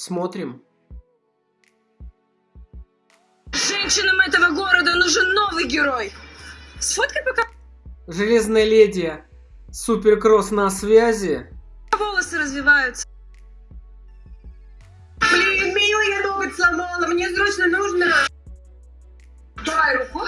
Смотрим. Женщинам этого города нужен новый герой. Сфоткай пока Железная леди. Суперкросс на связи. волосы развиваются. Блин, меню я ноготь сломала, мне срочно нужно. Давай руку.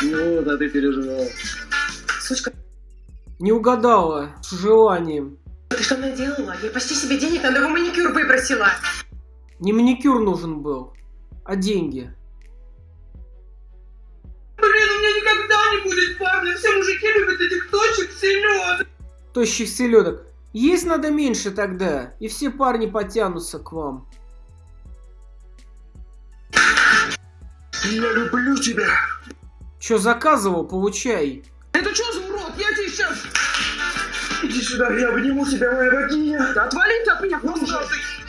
Ну, да ты переживал. Сучка, Не угадала с желанием. Ты что наделала? Я почти себе денег на новый маникюр выбросила. Не маникюр нужен был, а деньги. Блин, у меня никогда не будет парня. Все мужики любят этих точек селедок. Тощих селедок. Есть надо меньше тогда, и все парни потянутся к вам. Я люблю тебя. Чё заказывал, получай. Это что за урод? Я тебе сейчас... Иди сюда, я обниму тебя, моя богиня. Да отвали ты от меня, куда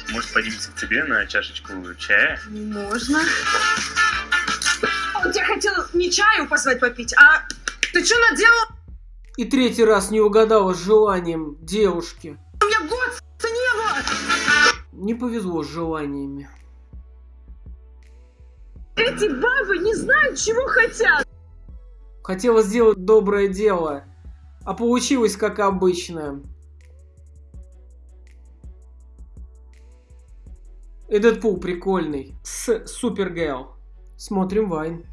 Может, поднимемся к тебе на чашечку чая? Можно. Он тебя хотел не чаю позвать попить, а ты что наделал? И третий раз не угадала с желанием девушки. У меня год не было. Не повезло с желаниями. Эти бабы не знают, чего хотят. Хотела сделать доброе дело, а получилось как обычно. Этот пул прикольный. С Супергейл. Смотрим Вайн.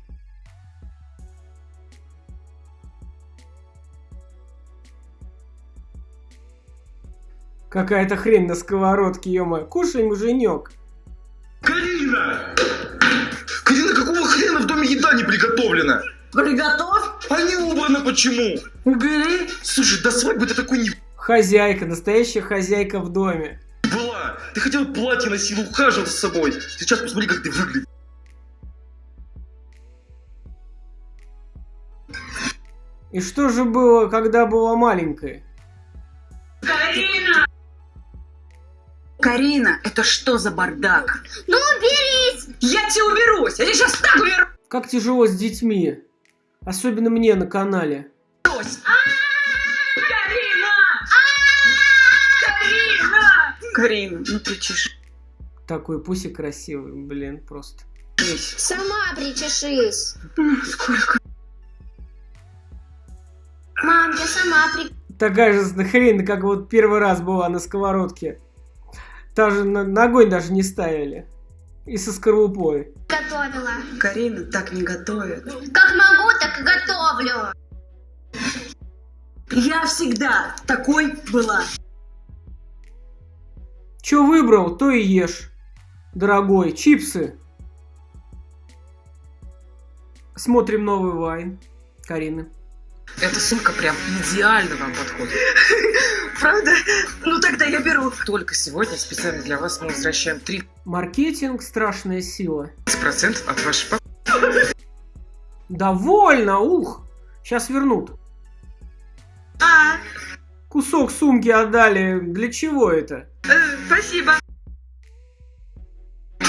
Какая-то хрень на сковородке, ё Кушай, муженек. Карина! Карина, какого хрена в доме еда не приготовлена? Приготовь, А не убрано почему? убери. Слушай, до свадьбы ты такой не Хозяйка, настоящая хозяйка в доме. была. Ты хотел платье носил, ухаживал за собой. Сейчас посмотри, как ты выглядишь. И что же было, когда была маленькая? Карина! Карина, это что за бардак? Ну, уберись! Я тебе уберусь! Я тебе сейчас так уберусь! Как тяжело с детьми. Особенно мне на канале. Карина! Карина! Карина, ну кричишь. Такой пусик красивый, блин, просто. Сама причешись. Сколько? Мам, я сама при... Такая же хрень, как вот первый раз была на сковородке. Даже на- ногой даже не ставили. И со скорлупой. Готовила. Карина так не готовит. Как могу, так и готовлю. Я всегда такой была. Че выбрал, то и ешь. Дорогой, чипсы. Смотрим новый вайн. Карины. Эта сумка прям идеально вам подходит. Правда? Ну тогда я беру. Только сегодня специально для вас мы возвращаем 30% Маркетинг – страшная сила. от вашей покупки. Довольно, ух. Сейчас вернут. А, Кусок сумки отдали. Для чего это? э, спасибо.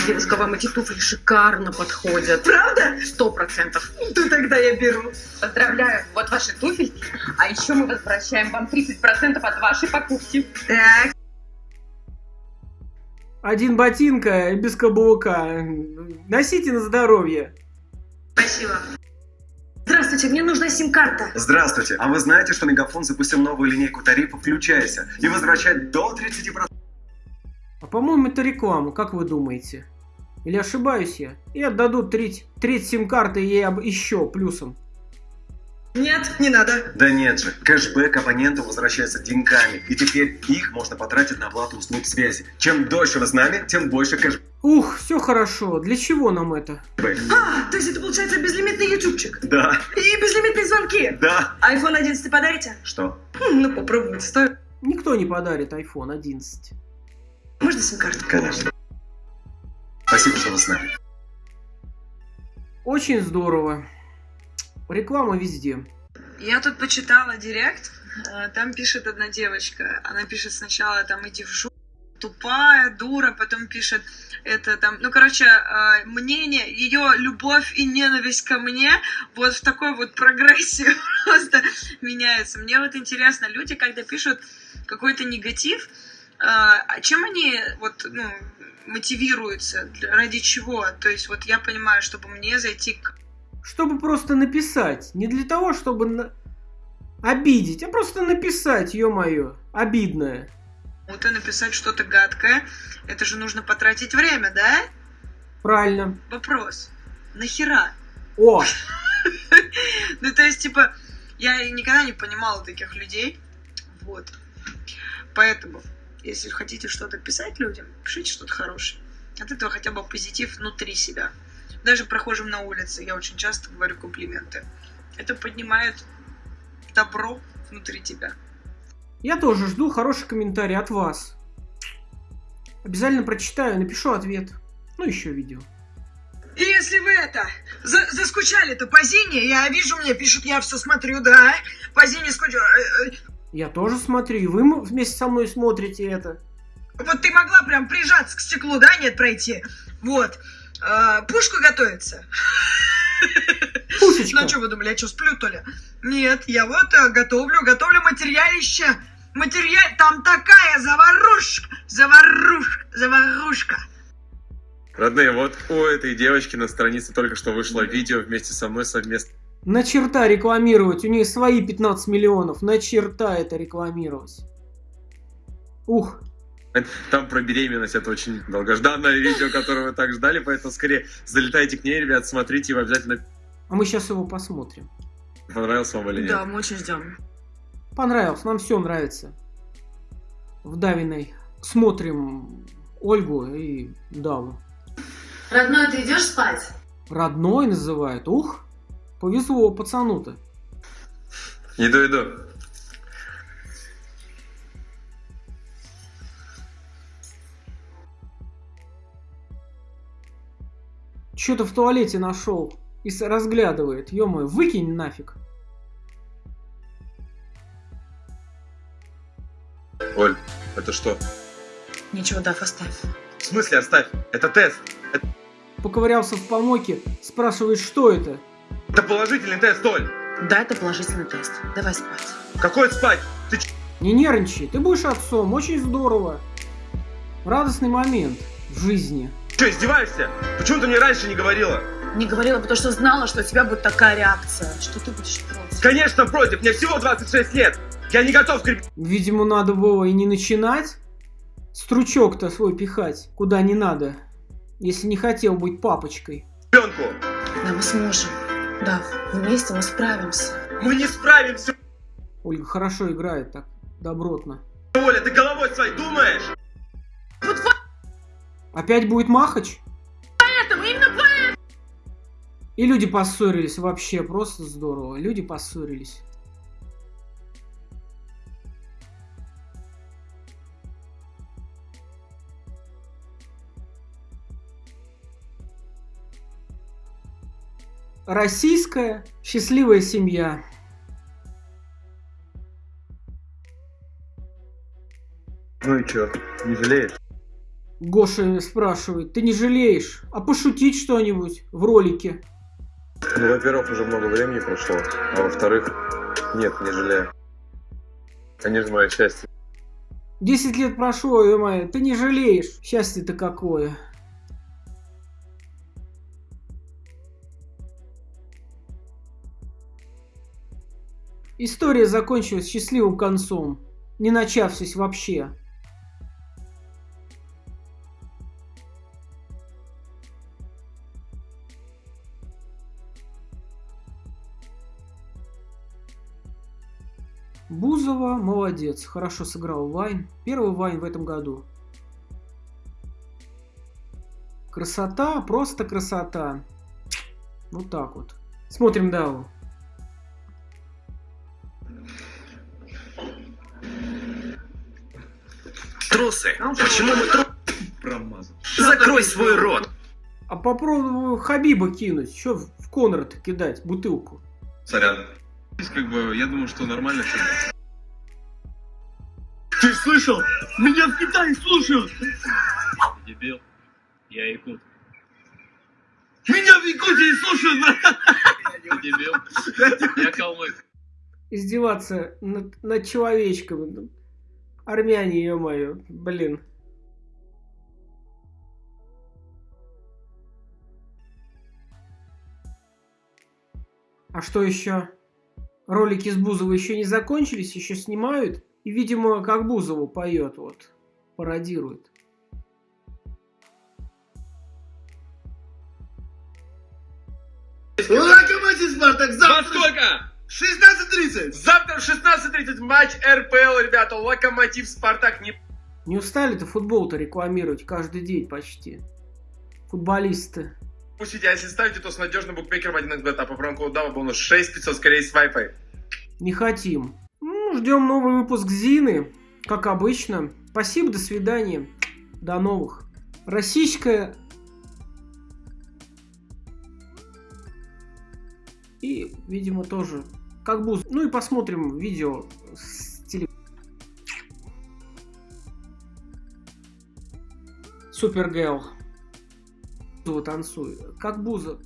Девушка, вам эти туфли шикарно подходят. Правда? Сто процентов. Ну тогда я беру. Поздравляю, вот ваши туфельки. А еще мы возвращаем вам 30% от вашей покупки. Так, Один ботинка и без каблука. Носите на здоровье. спасибо. Здравствуйте, мне нужна сим-карта. Здравствуйте! А вы знаете, что Мегафон запустил новую линейку тарифов «Включайся» и возвращает до 30%? А по-моему, это реклама, как вы думаете? Или ошибаюсь я? И отдадут треть, треть сим-карты ей об- еще плюсом. Нет, не надо. Да нет же, кэшбэк абоненту возвращается деньгами, и теперь их можно потратить на оплату услуг связи. Чем дольше вы с нами, тем больше кэшбэк. Ух, все хорошо. Для чего нам это? А, то есть это получается безлимитный ютубчик. Да, И безлимитные звонки. да. iPhone 11 подарите? Что? Хм, ну попробуйте, стоит. Никто не подарит iPhone 11. Можно сим-карту? Конечно. Спасибо, что вы с нами. Очень здорово. Реклама везде. Я тут почитала директ, э, там пишет одна девочка, она пишет сначала там иди в жопу, тупая, дура, потом пишет это там, ну короче, э, мнение, ее любовь и ненависть ко мне вот в такой вот прогрессии просто меняется. Мне вот интересно, люди, когда пишут какой-то негатив, А а чем они вот, ну, мотивируются? Ради чего? То есть вот я понимаю, чтобы мне зайти к Чтобы просто написать. Не для того, чтобы на- обидеть, а просто написать, ё-моё. Обидное. кому-то написать что-то гадкое, это же нужно потратить время, да? Правильно. Вопрос. Нахера? О, Ну, то есть, типа, я никогда не понимала таких людей. Вот. Поэтому, если хотите что-то писать людям, пишите что-то хорошее. От этого хотя бы позитив внутри себя. Даже прохожим на улице я очень часто говорю комплименты. Это поднимает добро внутри тебя. я тоже жду хороший комментарий от вас. Обязательно прочитаю, напишу ответ. Ну, еще видео. И если вы это, за- заскучали-то по Зине, я вижу, мне пишут, я все смотрю, да, по Зине. Э, э, Я тоже смотрю, и вы вместе со мной смотрите это. Вот ты могла прям прижаться к стеклу, да, нет, пройти? Вот. А, пушку готовится. Пушечка. Ну, что вы думали, я что, сплю, то ли? Нет, я вот э, готовлю, готовлю материалище. Материал, там такая заварушка, заварушка, заварушка. Родные, вот у этой девочки на странице только что вышло видео вместе со мной совместно. На черта рекламировать, у нее свои 15 миллионов, на черта это рекламировать. Ух, Там про беременность, это очень долгожданное видео, которое вы так ждали, поэтому скорее залетайте к ней, ребят, смотрите, вы обязательно а мы сейчас его посмотрим. понравился вам или нет. мы очень ждем. Понравилось, нам все нравится. В Давиной смотрим Ольгу и Даву. Родной, ты идешь спать? Родной называют. Ух, повезло пацану-то. Иду, иду. Что-то в туалете нашел и с- разглядывает. ё выкинь нафиг. Оль, это что? Ничего, Дав, оставь. В смысле оставь? Это тест. Поковырялся в помойке, спрашивает, что это. Это положительный тест, Оль. Да, это положительный тест. Давай спать. Какой спать? Ты ч... Не нервничай, ты будешь отцом, очень здорово. Радостный момент в жизни. Что, издеваешься? Почему ты мне раньше не говорила? Не говорила, потому что знала, что у тебя будет такая реакция. Что ты будешь против. Конечно, против, мне всего 26 лет. Я не готов к Видимо, надо было и не начинать. Стручок-то свой пихать, куда не надо. Если не хотел быть папочкой. ребенку. Да, мы сможем. Дав, вместе мы справимся. Мы не справимся, Ольга хорошо играет так, добротно. Оля, ты головой своей думаешь? Опять будет Махач? Поэтому, именно поэтому! И люди поссорились вообще, просто здорово. Люди поссорились. Российская счастливая семья. Ну и чё, не жалеешь? Гоша спрашивает, ты не жалеешь? А пошутить что-нибудь в ролике? Ну, во-первых, уже много времени прошло, а во-вторых, нет, не жалею. Они же мое счастье. Десять лет прошло, ё ты не жалеешь. Счастье-то какое. История закончилась счастливым концом, не начавшись вообще. Бузова молодец, хорошо сыграл Вайн. Первый Вайн в этом году. Красота, просто красота. Вот так вот. Смотрим Даву. Трусы. Почему мы тру... Промазал. Закрой свой рот. А попробую Хабиба кинуть. Что в Конрад кидать? Бутылку. Сорян. Как бы, я думаю, что нормально все. Ты слышал? Меня в Китае слушают! Дебил. Я якут. Меня в Якутии слушают! Дебил. Я калмык. Издеваться над, над человечками. Армяне, ё-моё, блин. А что еще? Ролики с Бузовой еще не закончились, еще снимают. И, видимо, как Бузову поет, вот, пародирует. Локомотив Спартак Во завтра сколько? 16.30. Завтра в 16.30 матч РПЛ, ребята. Локомотив Спартак не Не устали-то футбол-то рекламировать каждый день почти? Футболисты. Пустите. А если ставите, то с надежным букмекером 1xbet. А по промокоду бонус 6500, скорее с Wi-Fi. Не хотим. Ну, ждем новый выпуск Зины, как обычно. Спасибо, до свидания. До новых. Российская... И, видимо, тоже как буз. Ну и посмотрим видео с теле... Супергейл. Танцует. Как Буза.